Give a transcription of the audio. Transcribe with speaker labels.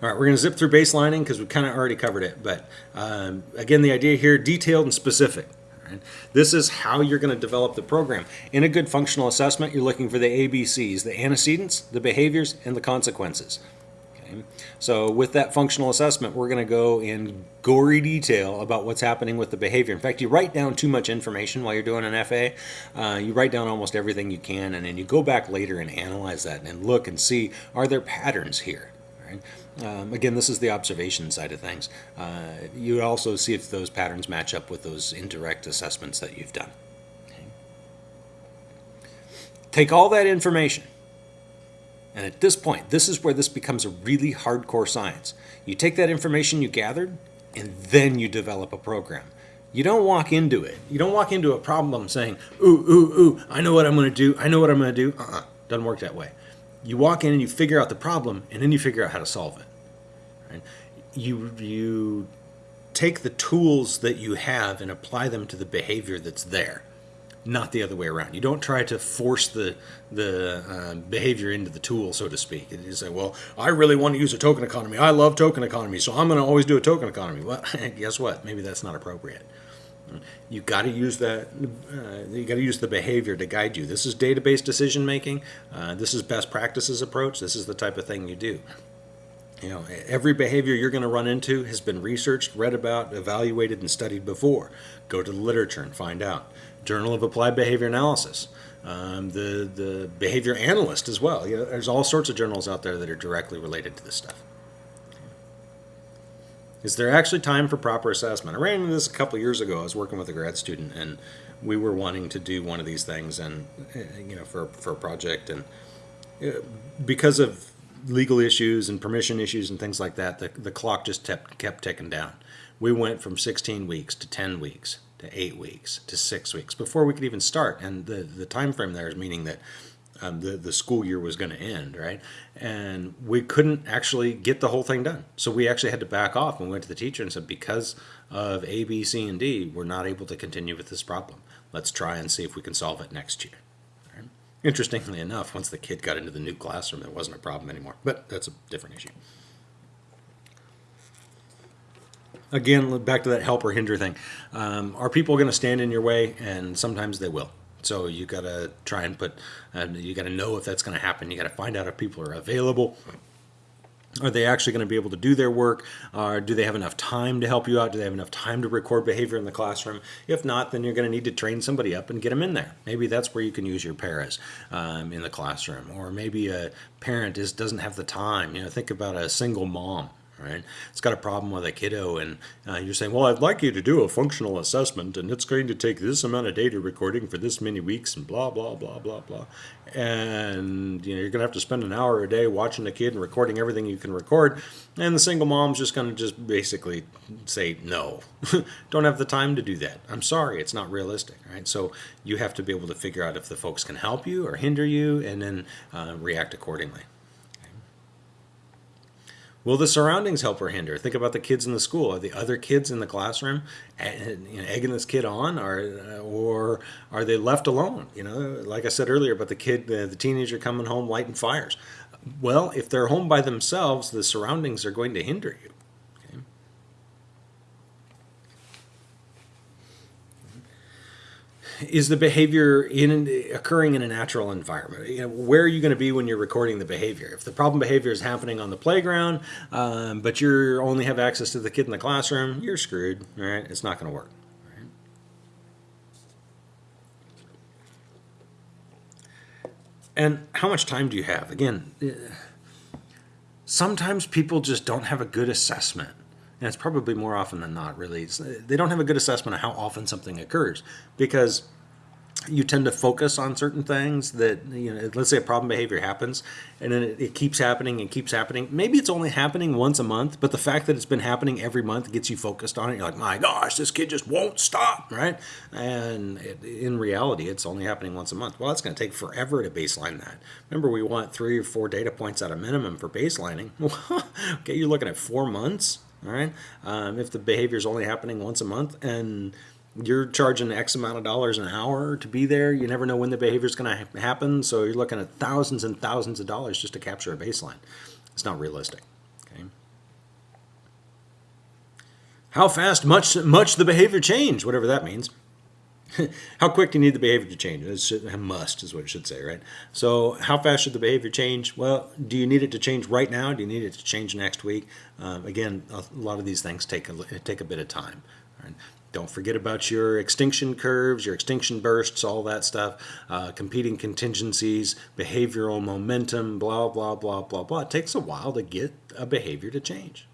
Speaker 1: we're going to zip through baselining because we kind of already covered it. But um, again, the idea here, detailed and specific. Right? This is how you're going to develop the program. In a good functional assessment, you're looking for the ABCs, the antecedents, the behaviors, and the consequences. Okay? So with that functional assessment, we're going to go in gory detail about what's happening with the behavior. In fact, you write down too much information while you're doing an FA. Uh, you write down almost everything you can, and then you go back later and analyze that and look and see, are there patterns here? Right? Um, again, this is the observation side of things. Uh, you also see if those patterns match up with those indirect assessments that you've done. Okay. Take all that information, and at this point, this is where this becomes a really hardcore science. You take that information you gathered, and then you develop a program. You don't walk into it. You don't walk into a problem saying, ooh, ooh, ooh, I know what I'm going to do. I know what I'm going to do. Uh-uh. Doesn't work that way. You walk in and you figure out the problem, and then you figure out how to solve it. Right? You, you take the tools that you have and apply them to the behavior that's there, not the other way around. You don't try to force the, the uh, behavior into the tool, so to speak. You say, well, I really want to use a token economy. I love token economy, so I'm going to always do a token economy. Well, guess what? Maybe that's not appropriate. You got to use that. Uh, you got to use the behavior to guide you. This is database decision making. Uh, this is best practices approach. This is the type of thing you do. You know, every behavior you're going to run into has been researched, read about, evaluated, and studied before. Go to the literature and find out. Journal of Applied Behavior Analysis. Um, the the behavior analyst as well. You know, there's all sorts of journals out there that are directly related to this stuff. Is there actually time for proper assessment? I ran into this a couple years ago. I was working with a grad student, and we were wanting to do one of these things, and you know, for for a project, and uh, because of legal issues and permission issues and things like that, the, the clock just kept, kept ticking down. We went from 16 weeks to 10 weeks to 8 weeks to 6 weeks before we could even start. And the, the time frame there is meaning that um, the, the school year was going to end, right? And we couldn't actually get the whole thing done. So we actually had to back off and we went to the teacher and said, because of A, B, C, and D, we're not able to continue with this problem. Let's try and see if we can solve it next year. Interestingly enough, once the kid got into the new classroom, it wasn't a problem anymore. But that's a different issue. Again, back to that help or hinder thing. Um, are people going to stand in your way? And sometimes they will. So you got to try and put, uh, you got to know if that's going to happen. You got to find out if people are available. Are they actually going to be able to do their work? Or do they have enough time to help you out? Do they have enough time to record behavior in the classroom? If not, then you're going to need to train somebody up and get them in there. Maybe that's where you can use your paras um, in the classroom. Or maybe a parent is doesn't have the time. You know, think about a single mom right? It's got a problem with a kiddo, and uh, you're saying, well, I'd like you to do a functional assessment, and it's going to take this amount of data recording for this many weeks, and blah, blah, blah, blah, blah. And you know, you're going to have to spend an hour a day watching the kid and recording everything you can record, and the single mom's just going to just basically say, no, don't have the time to do that. I'm sorry, it's not realistic, right? So you have to be able to figure out if the folks can help you or hinder you, and then uh, react accordingly. Will the surroundings help or hinder? Think about the kids in the school. Are the other kids in the classroom egging this kid on, or or are they left alone? You know, like I said earlier about the kid, the, the teenager coming home lighting fires. Well, if they're home by themselves, the surroundings are going to hinder you. Is the behavior in occurring in a natural environment? You know, where are you going to be when you're recording the behavior? If the problem behavior is happening on the playground, um, but you only have access to the kid in the classroom, you're screwed. Right? It's not going to work. Right? And how much time do you have? Again, sometimes people just don't have a good assessment and it's probably more often than not really. They don't have a good assessment of how often something occurs because you tend to focus on certain things that you know let's say a problem behavior happens and then it, it, keeps happening and keeps happening. Maybe it's only happening once a month but the fact that it's been happening every month gets you focused on it. You're like my gosh this kid just won't stop right? And it, in reality it's only happening once a month. Well it's going to take forever to baseline that. Remember we want three or four data points at a minimum for baselining. Okay you're looking at four months all right. Um, if the behavior is only happening once a month and you're charging X amount of dollars an hour to be there, you never know when the behavior is going to ha happen. So you're looking at thousands and thousands of dollars just to capture a baseline. It's not realistic. Okay. How fast much much the behavior change, whatever that means how quick do you need the behavior to change? It should, must is what it should say, right? So how fast should the behavior change? Well, do you need it to change right now? Do you need it to change next week? Um, again, a lot of these things take a, take a bit of time. Right? Don't forget about your extinction curves, your extinction bursts, all that stuff, uh, competing contingencies, behavioral momentum, blah, blah, blah, blah, blah. It takes a while to get a behavior to change.